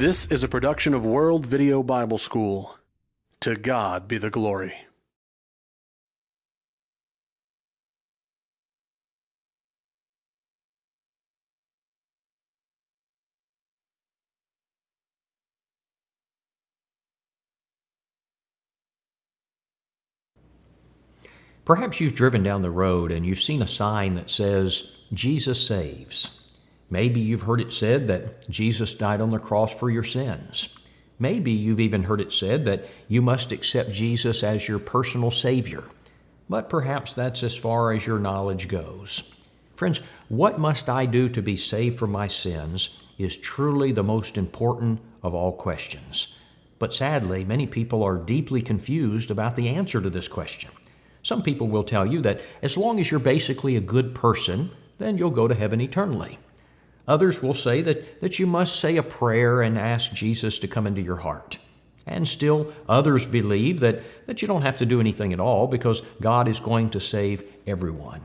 This is a production of World Video Bible School. To God be the glory. Perhaps you've driven down the road and you've seen a sign that says, Jesus saves. Maybe you've heard it said that Jesus died on the cross for your sins. Maybe you've even heard it said that you must accept Jesus as your personal Savior. But perhaps that's as far as your knowledge goes. Friends, what must I do to be saved from my sins is truly the most important of all questions. But sadly, many people are deeply confused about the answer to this question. Some people will tell you that as long as you're basically a good person, then you'll go to heaven eternally. Others will say that, that you must say a prayer and ask Jesus to come into your heart. And still, others believe that, that you don't have to do anything at all because God is going to save everyone.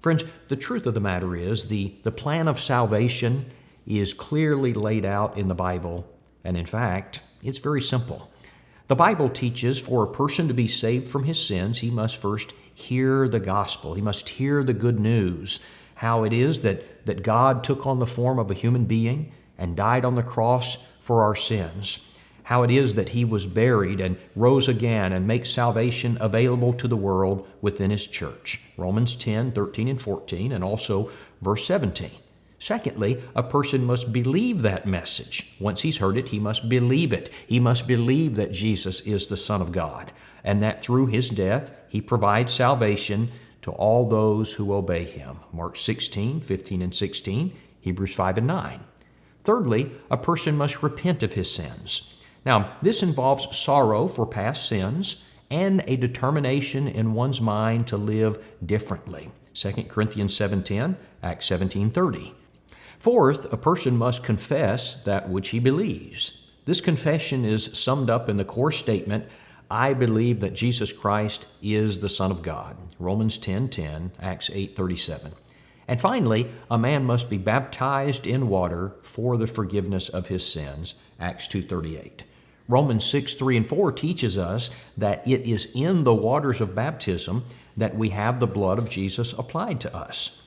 Friends, the truth of the matter is the, the plan of salvation is clearly laid out in the Bible, and in fact, it's very simple. The Bible teaches for a person to be saved from his sins, he must first hear the gospel. He must hear the good news, how it is that, that God took on the form of a human being and died on the cross for our sins. How it is that he was buried and rose again and makes salvation available to the world within his church. Romans 10, 13, and 14, and also verse 17. Secondly, a person must believe that message. Once he's heard it, he must believe it. He must believe that Jesus is the Son of God and that through his death he provides salvation to all those who obey him. Mark 16, 15, and 16, Hebrews 5 and 9. Thirdly, a person must repent of his sins. Now, this involves sorrow for past sins and a determination in one's mind to live differently. 2 Corinthians 7:10, Acts 17:30. Fourth, a person must confess that which he believes. This confession is summed up in the core statement, I believe that Jesus Christ is the Son of God. Romans 10:10, 10, Acts 8:37. And finally, a man must be baptized in water for the forgiveness of his sins. Acts 2:38. Romans 6, 3 and 4 teaches us that it is in the waters of baptism that we have the blood of Jesus applied to us.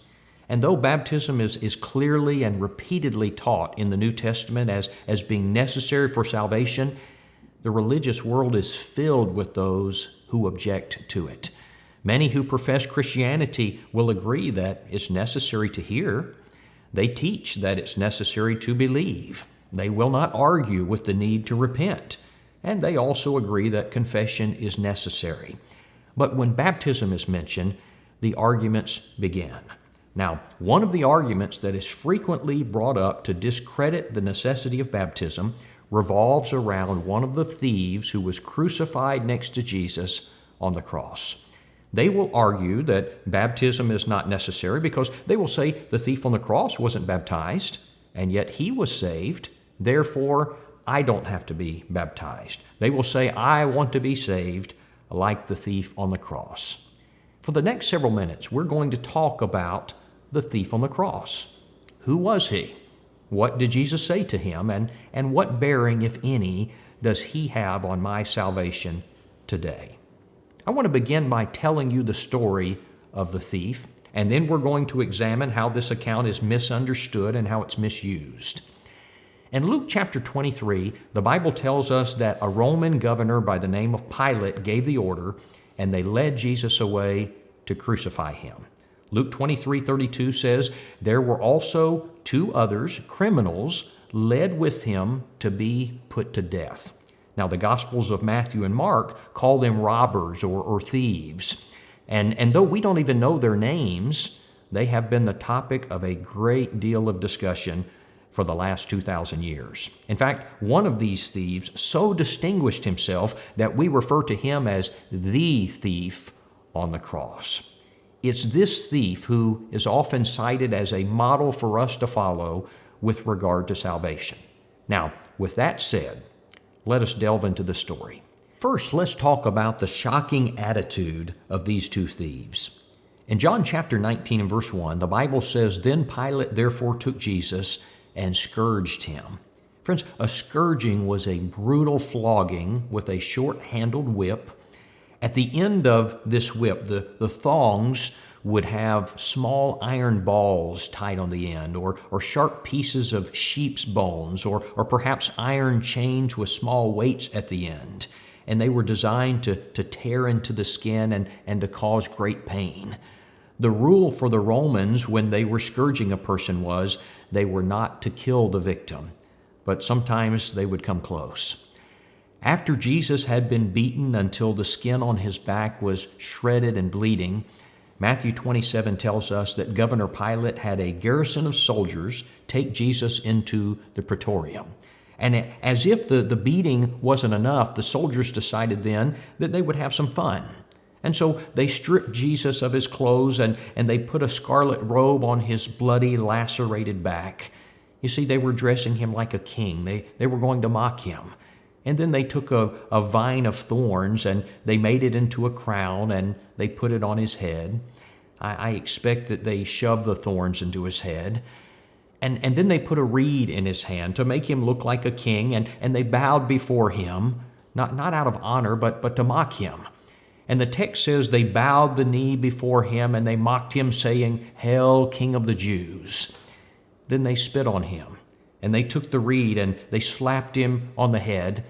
And though baptism is, is clearly and repeatedly taught in the New Testament as, as being necessary for salvation, the religious world is filled with those who object to it. Many who profess Christianity will agree that it's necessary to hear. They teach that it's necessary to believe. They will not argue with the need to repent. And they also agree that confession is necessary. But when baptism is mentioned, the arguments begin. Now, one of the arguments that is frequently brought up to discredit the necessity of baptism revolves around one of the thieves who was crucified next to Jesus on the cross. They will argue that baptism is not necessary because they will say the thief on the cross wasn't baptized and yet he was saved. Therefore, I don't have to be baptized. They will say, I want to be saved like the thief on the cross. For the next several minutes, we're going to talk about the thief on the cross. Who was he? What did Jesus say to him? And, and what bearing, if any, does he have on my salvation today? I want to begin by telling you the story of the thief, and then we're going to examine how this account is misunderstood and how it's misused. In Luke chapter 23, the Bible tells us that a Roman governor by the name of Pilate gave the order, and they led Jesus away to crucify him. Luke 23 32 says, There were also two others, criminals, led with him to be put to death. Now, the Gospels of Matthew and Mark call them robbers or, or thieves. And, and though we don't even know their names, they have been the topic of a great deal of discussion for the last 2,000 years. In fact, one of these thieves so distinguished himself that we refer to him as the thief on the cross. It's this thief who is often cited as a model for us to follow with regard to salvation. Now, with that said, let us delve into the story. First, let's talk about the shocking attitude of these two thieves. In John chapter 19 and verse 1, the Bible says, Then Pilate therefore took Jesus and scourged him. Friends, a scourging was a brutal flogging with a short handled whip. At the end of this whip, the, the thongs would have small iron balls tied on the end, or, or sharp pieces of sheep's bones, or, or perhaps iron chains with small weights at the end. And they were designed to, to tear into the skin and, and to cause great pain. The rule for the Romans when they were scourging a person was they were not to kill the victim, but sometimes they would come close. After Jesus had been beaten until the skin on his back was shredded and bleeding, Matthew 27 tells us that Governor Pilate had a garrison of soldiers take Jesus into the praetorium. And as if the, the beating wasn't enough, the soldiers decided then that they would have some fun. And so they stripped Jesus of his clothes and, and they put a scarlet robe on his bloody, lacerated back. You see, they were dressing him like a king, they, they were going to mock him. And then they took a, a vine of thorns and they made it into a crown and they put it on his head. I, I expect that they shoved the thorns into his head. And, and then they put a reed in his hand to make him look like a king, and, and they bowed before him, not, not out of honor, but, but to mock him. And the text says they bowed the knee before him and they mocked him, saying, Hail, King of the Jews. Then they spit on him, and they took the reed and they slapped him on the head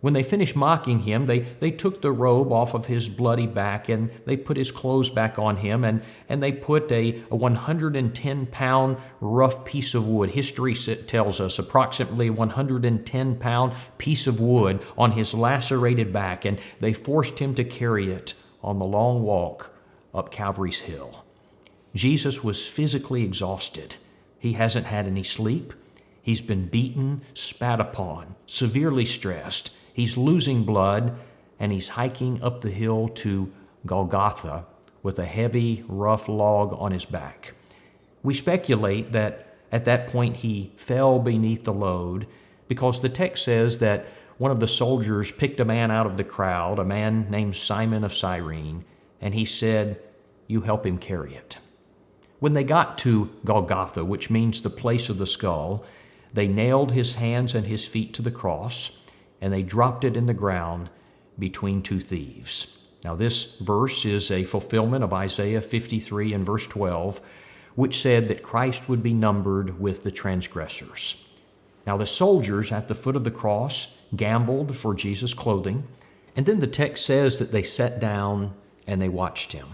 when they finished mocking him, they, they took the robe off of his bloody back and they put his clothes back on him and, and they put a, a 110 pound rough piece of wood. History tells us approximately 110 pound piece of wood on his lacerated back and they forced him to carry it on the long walk up Calvary's Hill. Jesus was physically exhausted. He hasn't had any sleep. He's been beaten, spat upon, severely stressed. He's losing blood, and he's hiking up the hill to Golgotha with a heavy, rough log on his back. We speculate that at that point he fell beneath the load because the text says that one of the soldiers picked a man out of the crowd, a man named Simon of Cyrene, and he said, You help him carry it. When they got to Golgotha, which means the place of the skull, they nailed his hands and his feet to the cross and they dropped it in the ground between two thieves. Now, this verse is a fulfillment of Isaiah 53 and verse 12, which said that Christ would be numbered with the transgressors. Now, the soldiers at the foot of the cross gambled for Jesus' clothing, and then the text says that they sat down and they watched him.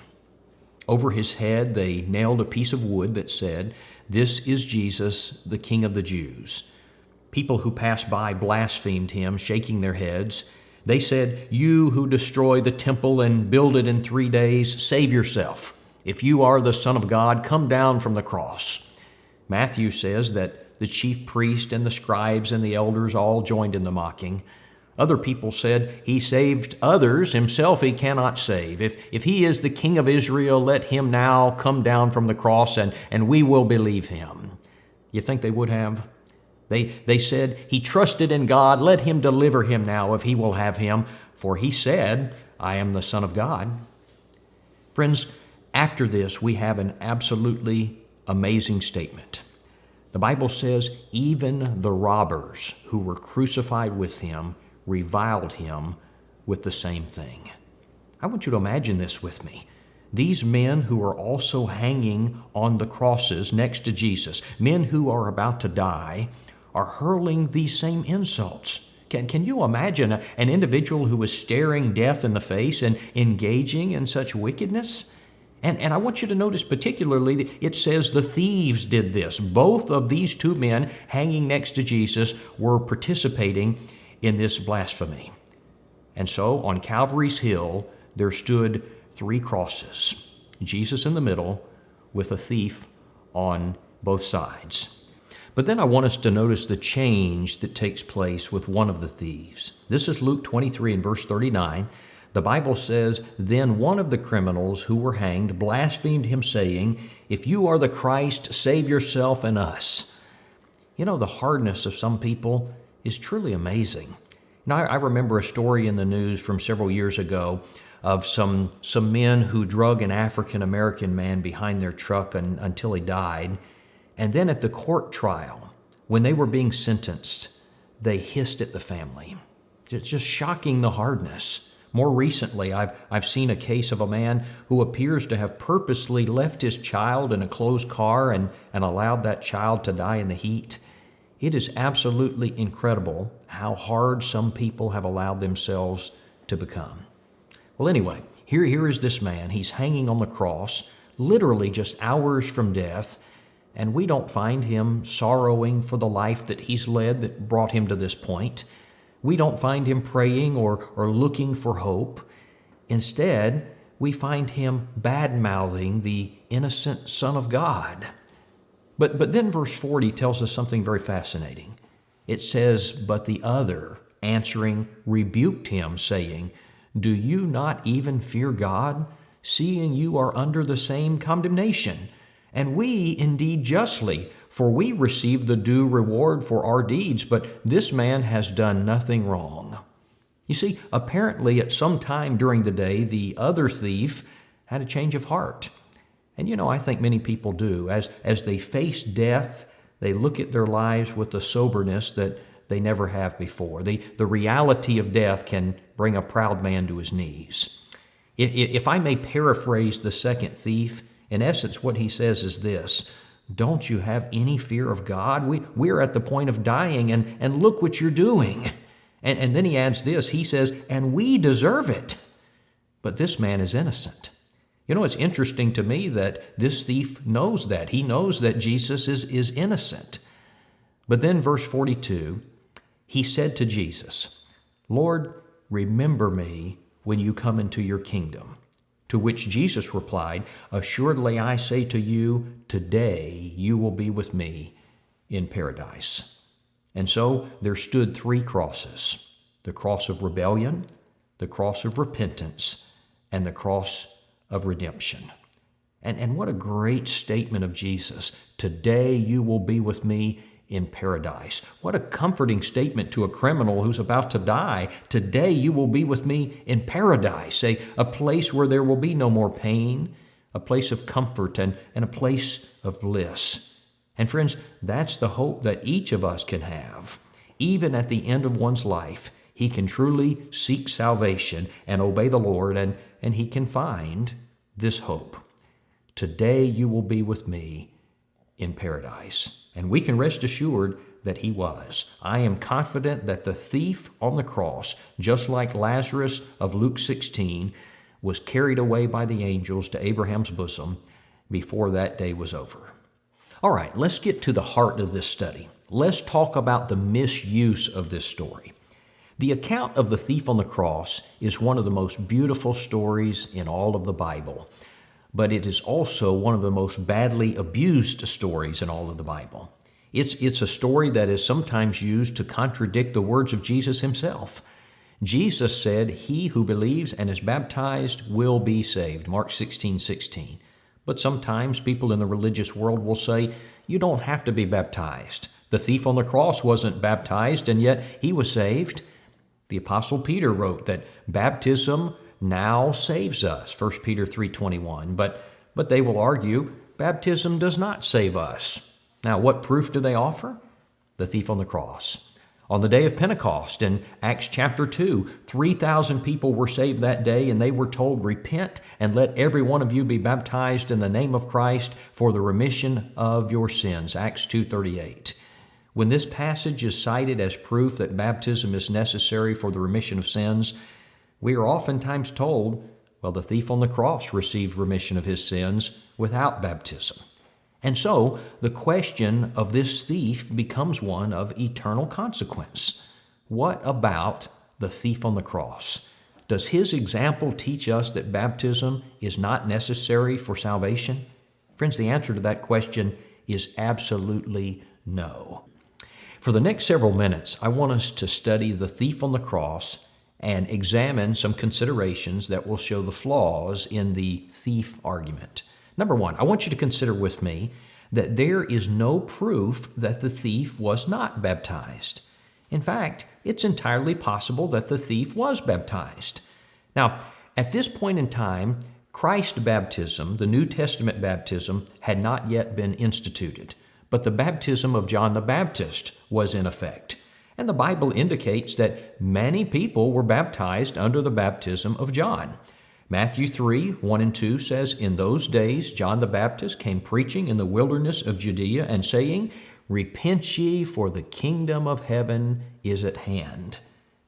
Over his head, they nailed a piece of wood that said, This is Jesus, the King of the Jews. People who passed by blasphemed him, shaking their heads. They said, You who destroy the temple and build it in three days, save yourself. If you are the Son of God, come down from the cross. Matthew says that the chief priest and the scribes and the elders all joined in the mocking. Other people said, He saved others, himself he cannot save. If, if he is the king of Israel, let him now come down from the cross and, and we will believe him. You think they would have? They, they said, He trusted in God. Let him deliver him now if he will have him. For he said, I am the Son of God. Friends, after this, we have an absolutely amazing statement. The Bible says, Even the robbers who were crucified with him reviled him with the same thing. I want you to imagine this with me. These men who are also hanging on the crosses next to Jesus, men who are about to die, are hurling these same insults. Can, can you imagine a, an individual who is staring death in the face and engaging in such wickedness? And, and I want you to notice particularly that it says the thieves did this. Both of these two men hanging next to Jesus were participating in this blasphemy. And so on Calvary's Hill, there stood three crosses Jesus in the middle, with a thief on both sides. But then I want us to notice the change that takes place with one of the thieves. This is Luke 23 and verse 39. The Bible says, Then one of the criminals who were hanged blasphemed him, saying, If you are the Christ, save yourself and us. You know, the hardness of some people is truly amazing. Now, I remember a story in the news from several years ago of some, some men who drug an African American man behind their truck until he died. And then at the court trial, when they were being sentenced, they hissed at the family. It's just shocking the hardness. More recently, I've, I've seen a case of a man who appears to have purposely left his child in a closed car and, and allowed that child to die in the heat. It is absolutely incredible how hard some people have allowed themselves to become. Well, anyway, here, here is this man. He's hanging on the cross, literally just hours from death, and we don't find him sorrowing for the life that he's led that brought him to this point. We don't find him praying or, or looking for hope. Instead, we find him bad mouthing the innocent Son of God. But, but then verse 40 tells us something very fascinating. It says, But the other, answering, rebuked him, saying, Do you not even fear God, seeing you are under the same condemnation? And we indeed justly, for we receive the due reward for our deeds, but this man has done nothing wrong. You see, apparently at some time during the day, the other thief had a change of heart. And you know, I think many people do. As, as they face death, they look at their lives with a soberness that they never have before. The, the reality of death can bring a proud man to his knees. If, if I may paraphrase the second thief, in essence, what he says is this Don't you have any fear of God? We, we're at the point of dying, and, and look what you're doing. And, and then he adds this He says, And we deserve it. But this man is innocent. You know, it's interesting to me that this thief knows that. He knows that Jesus is, is innocent. But then, verse 42, he said to Jesus, Lord, remember me when you come into your kingdom. To which Jesus replied, Assuredly I say to you, today you will be with me in paradise. And so there stood three crosses the cross of rebellion, the cross of repentance, and the cross of redemption. And, and what a great statement of Jesus. Today you will be with me in paradise. What a comforting statement to a criminal who's about to die. Today you will be with me in paradise, a, a place where there will be no more pain, a place of comfort, and, and a place of bliss. And friends, that's the hope that each of us can have. Even at the end of one's life, he can truly seek salvation and obey the Lord, and, and he can find this hope. Today you will be with me in paradise. And we can rest assured that he was. I am confident that the thief on the cross, just like Lazarus of Luke 16, was carried away by the angels to Abraham's bosom before that day was over. All right, let's get to the heart of this study. Let's talk about the misuse of this story. The account of the thief on the cross is one of the most beautiful stories in all of the Bible but it is also one of the most badly abused stories in all of the Bible. It's, it's a story that is sometimes used to contradict the words of Jesus himself. Jesus said, He who believes and is baptized will be saved. Mark 16, 16. But sometimes people in the religious world will say, You don't have to be baptized. The thief on the cross wasn't baptized, and yet he was saved. The Apostle Peter wrote that baptism now saves us 1 peter 3.21 but but they will argue baptism does not save us. Now what proof do they offer? The thief on the cross. On the day of pentecost in acts chapter 2 3000 people were saved that day and they were told repent and let every one of you be baptized in the name of christ for the remission of your sins. Acts 2.38 when this passage is cited as proof that baptism is necessary for the remission of sins we are oftentimes told, well, the thief on the cross received remission of his sins without baptism. And so the question of this thief becomes one of eternal consequence. What about the thief on the cross? Does his example teach us that baptism is not necessary for salvation? Friends, the answer to that question is absolutely no. For the next several minutes, I want us to study the thief on the cross and examine some considerations that will show the flaws in the thief argument. Number one, I want you to consider with me that there is no proof that the thief was not baptized. In fact, it's entirely possible that the thief was baptized. Now, at this point in time, Christ baptism, the New Testament baptism, had not yet been instituted, but the baptism of John the Baptist was in effect. And the Bible indicates that many people were baptized under the baptism of John. Matthew 3 1 and 2 says, In those days John the Baptist came preaching in the wilderness of Judea and saying, Repent ye, for the kingdom of heaven is at hand.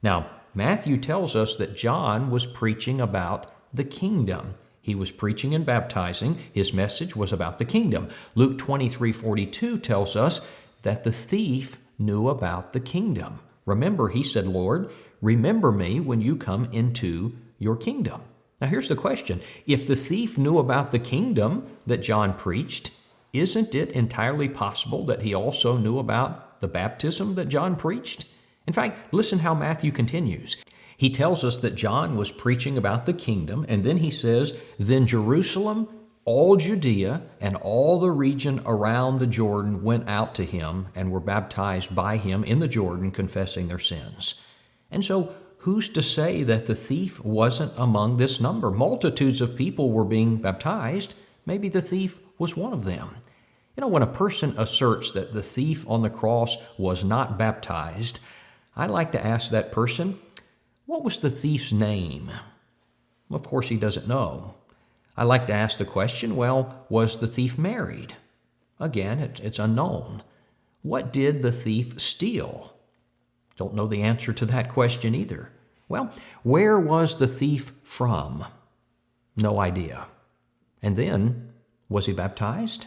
Now, Matthew tells us that John was preaching about the kingdom. He was preaching and baptizing. His message was about the kingdom. Luke 23 42 tells us that the thief knew about the kingdom. Remember, he said, Lord, remember me when you come into your kingdom. Now, here's the question If the thief knew about the kingdom that John preached, isn't it entirely possible that he also knew about the baptism that John preached? In fact, listen how Matthew continues. He tells us that John was preaching about the kingdom, and then he says, Then Jerusalem, all Judea, and all the region around the Jordan went out to him and were baptized by him in the Jordan, confessing their sins. And so, who's to say that the thief wasn't among this number? Multitudes of people were being baptized. Maybe the thief was one of them. You know, when a person asserts that the thief on the cross was not baptized, I like to ask that person, what was the thief's name? Of course, he doesn't know. I like to ask the question well, was the thief married? Again, it's unknown. What did the thief steal? Don't know the answer to that question either. Well, where was the thief from? No idea. And then, was he baptized?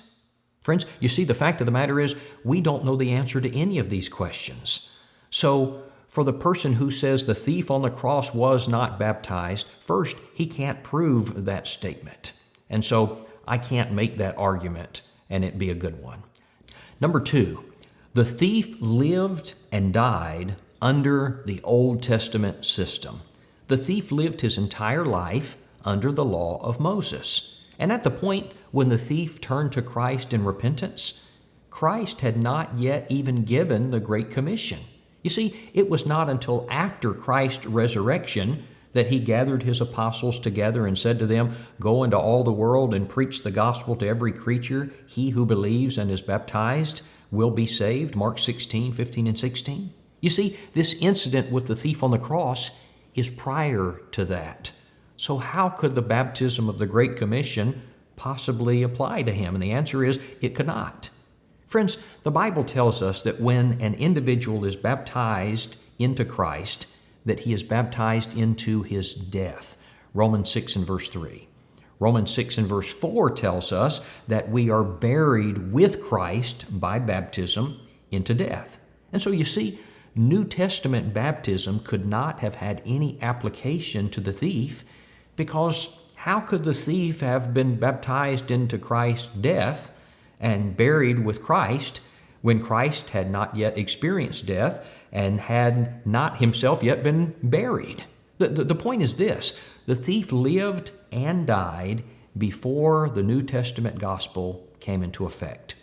Friends, you see, the fact of the matter is, we don't know the answer to any of these questions. So, for the person who says the thief on the cross was not baptized, first, he can't prove that statement. And so I can't make that argument and it be a good one. Number two, the thief lived and died under the Old Testament system. The thief lived his entire life under the law of Moses. And at the point when the thief turned to Christ in repentance, Christ had not yet even given the Great Commission. You see, it was not until after Christ's resurrection that he gathered his apostles together and said to them, Go into all the world and preach the gospel to every creature. He who believes and is baptized will be saved. Mark 16, 15, and 16. You see, this incident with the thief on the cross is prior to that. So, how could the baptism of the Great Commission possibly apply to him? And the answer is it could not. Friends, the Bible tells us that when an individual is baptized into Christ, that he is baptized into his death. Romans 6 and verse 3. Romans 6 and verse 4 tells us that we are buried with Christ by baptism into death. And so you see, New Testament baptism could not have had any application to the thief because how could the thief have been baptized into Christ's death and buried with Christ when Christ had not yet experienced death and had not himself yet been buried. The, the, the, point is this the thief lived and died before the New Testament gospel came into effect.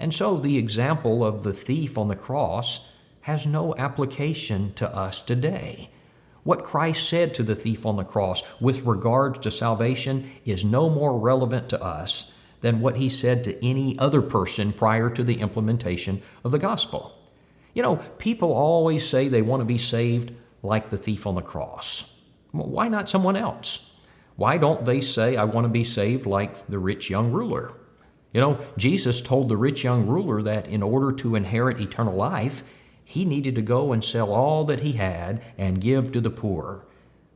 And so the example of the thief on the cross has no application to us today. What Christ said to the thief on the cross with regards to salvation is no more relevant to us than what he said to any other person prior to the implementation of the gospel. You know, people always say they want to be saved like the thief on the cross. Well, why not someone else? Why don't they say, I want to be saved like the rich young ruler? You know, Jesus told the rich young ruler that in order to inherit eternal life, he needed to go and sell all that he had and give to the poor.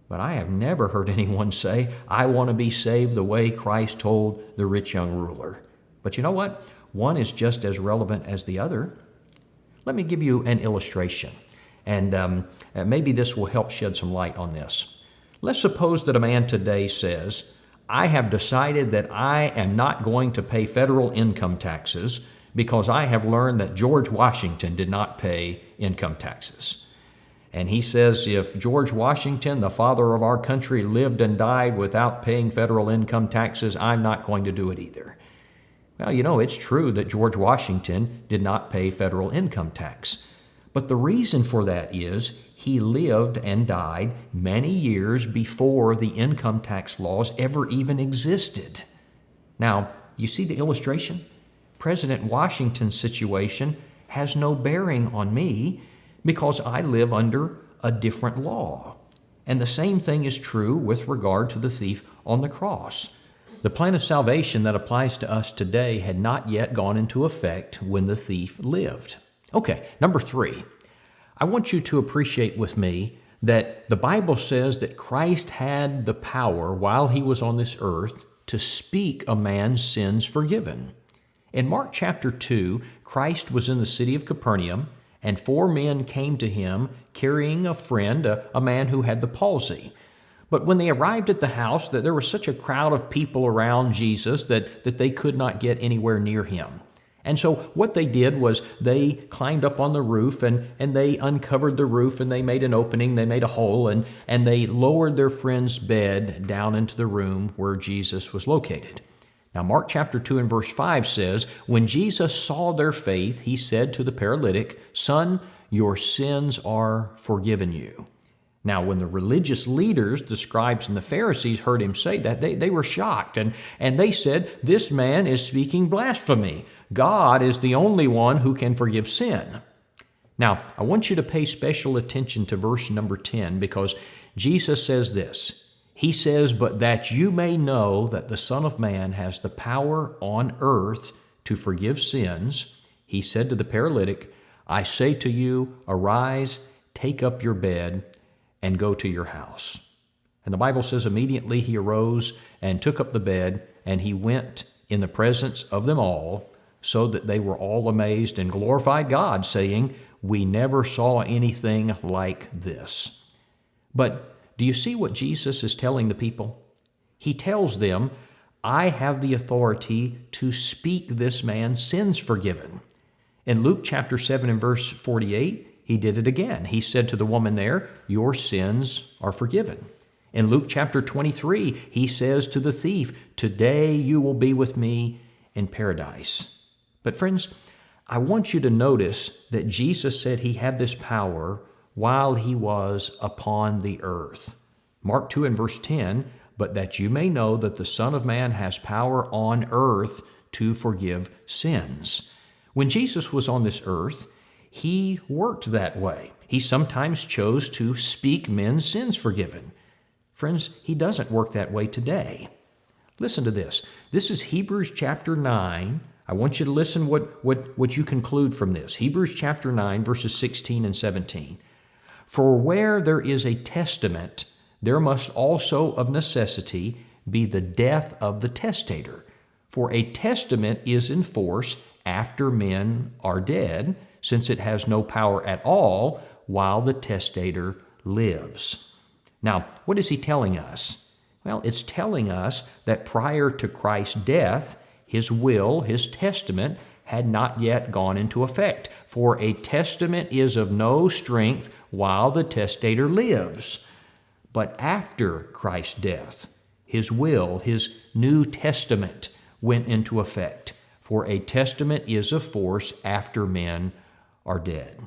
But I have never heard anyone say, I want to be saved the way Christ told the rich young ruler. But you know what? One is just as relevant as the other. Let me give you an illustration, and um, uh, maybe this will help shed some light on this. Let's suppose that a man today says, I have decided that I am not going to pay federal income taxes because I have learned that George Washington did not pay income taxes. And he says if George Washington, the father of our country, lived and died without paying federal income taxes, I'm not going to do it either. Well, you know, it's true that George Washington did not pay federal income tax. But the reason for that is he lived and died many years before the income tax laws ever even existed. Now, you see the illustration? President Washington's situation has no bearing on me because I live under a different law. And the same thing is true with regard to the thief on the cross. The plan of salvation that applies to us today had not yet gone into effect when the thief lived. Okay, number three, I want you to appreciate with me that the Bible says that Christ had the power while he was on this earth to speak a man's sins forgiven. In Mark chapter 2, Christ was in the city of Capernaum, and four men came to him carrying a friend, a, a man who had the palsy. But when they arrived at the house, that there was such a crowd of people around Jesus that, that they could not get anywhere near him. And so what they did was they climbed up on the roof and, and they uncovered the roof and they made an opening, they made a hole, and, and they lowered their friend's bed down into the room where Jesus was located. Now, Mark chapter 2 and verse 5 says, When Jesus saw their faith, he said to the paralytic, Son, your sins are forgiven you. Now, when the religious leaders, the scribes and the Pharisees, heard him say that, they, they were shocked and, and they said, This man is speaking blasphemy. God is the only one who can forgive sin. Now, I want you to pay special attention to verse number 10 because Jesus says this he says, But that you may know that the Son of Man has the power on earth to forgive sins, he said to the paralytic, I say to you, arise, take up your bed, and go to your house. And the Bible says, immediately he arose and took up the bed, and he went in the presence of them all, so that they were all amazed and glorified God, saying, We never saw anything like this. But do you see what Jesus is telling the people? He tells them, I have the authority to speak this man's sins forgiven. In Luke chapter 7 and verse 48, he did it again. He said to the woman there, Your sins are forgiven. In Luke chapter 23, he says to the thief, Today you will be with me in paradise. But, friends, I want you to notice that Jesus said he had this power while he was upon the earth. Mark 2 and verse 10 But that you may know that the Son of Man has power on earth to forgive sins. When Jesus was on this earth, he worked that way. He sometimes chose to speak men's sins forgiven. Friends, he doesn't work that way today. Listen to this. This is Hebrews chapter 9. I want you to listen what, what, what you conclude from this. Hebrews chapter 9, verses 16 and 17. For where there is a testament, there must also of necessity be the death of the testator. For a testament is in force after men are dead, since it has no power at all while the testator lives. Now, what is he telling us? Well, it's telling us that prior to Christ's death, his will, his testament, had not yet gone into effect. For a testament is of no strength while the testator lives. But after Christ's death, his will, his New Testament, went into effect. For a testament is of force after men are dead.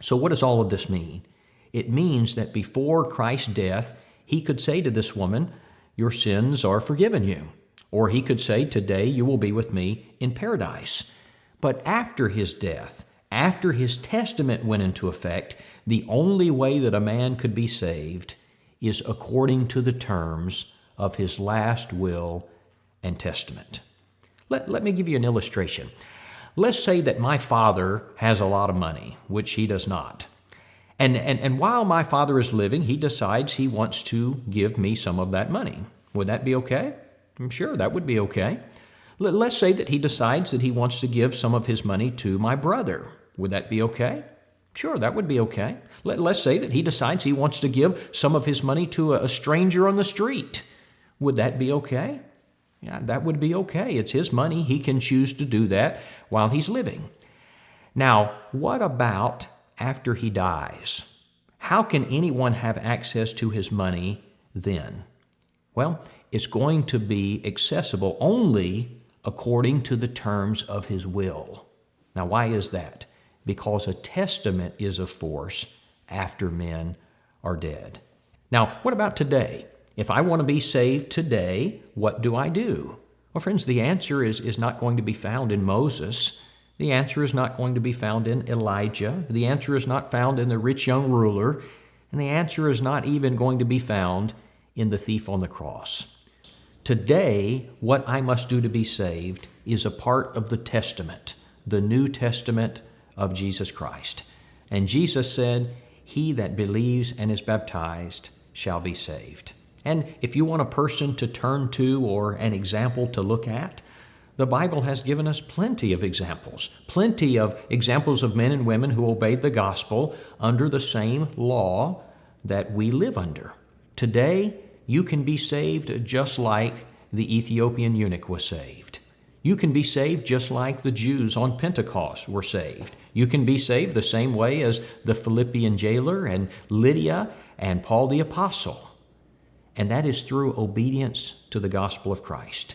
So, what does all of this mean? It means that before Christ's death, he could say to this woman, Your sins are forgiven you. Or he could say, Today you will be with me in paradise. But after his death, after his testament went into effect, the only way that a man could be saved is according to the terms of his last will and testament. Let, let me give you an illustration. Let's say that my father has a lot of money, which he does not. And, and, and while my father is living, he decides he wants to give me some of that money. Would that be okay? Sure that would be okay. Let's say that he decides that he wants to give some of his money to my brother. Would that be okay? Sure, that would be okay. Let, us say that he decides he wants to give some of his money to a stranger on the street. Would that be okay? Yeah, that would be okay. It's his money. He can choose to do that while he's living. Now, what about after he dies? How can anyone have access to his money then? Well, it's going to be accessible only according to the terms of his will. Now, why is that? Because a testament is of force after men are dead. Now, what about today? If I want to be saved today, what do I do? Well, friends, the answer is, is not going to be found in Moses. The answer is not going to be found in Elijah. The answer is not found in the rich young ruler. And the answer is not even going to be found in the thief on the cross. Today, what I must do to be saved is a part of the Testament, the New Testament of Jesus Christ. And Jesus said, He that believes and is baptized shall be saved. And if you want a person to turn to or an example to look at, the Bible has given us plenty of examples, plenty of examples of men and women who obeyed the gospel under the same law that we live under. Today, you can be saved just like the Ethiopian eunuch was saved. You can be saved just like the Jews on Pentecost were saved. You can be saved the same way as the Philippian jailer and Lydia and Paul the Apostle. And that is through obedience to the gospel of Christ.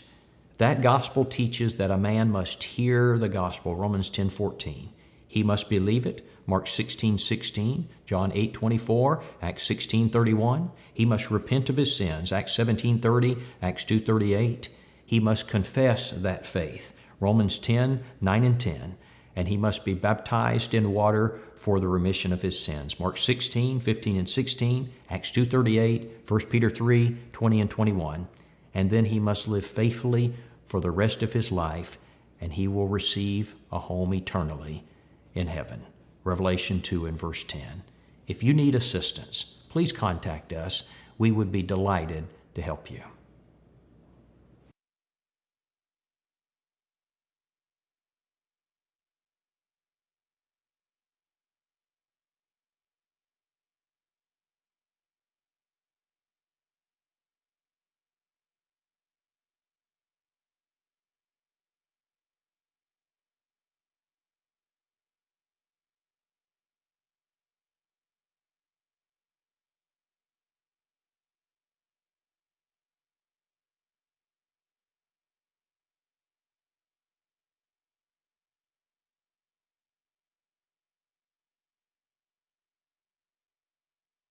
That gospel teaches that a man must hear the gospel, Romans 10 14. He must believe it, Mark 16 16, John 8 24, Acts 16 31. He must repent of his sins, Acts 17 30, Acts 2 38. He must confess that faith, Romans 10 9 and 10. And he must be baptized in water for the remission of his sins. Mark 16, 15 and 16, Acts 2.38, 1 Peter 3, 20 and 21. And then he must live faithfully for the rest of his life, and he will receive a home eternally in heaven. Revelation 2 and verse 10. If you need assistance, please contact us. We would be delighted to help you.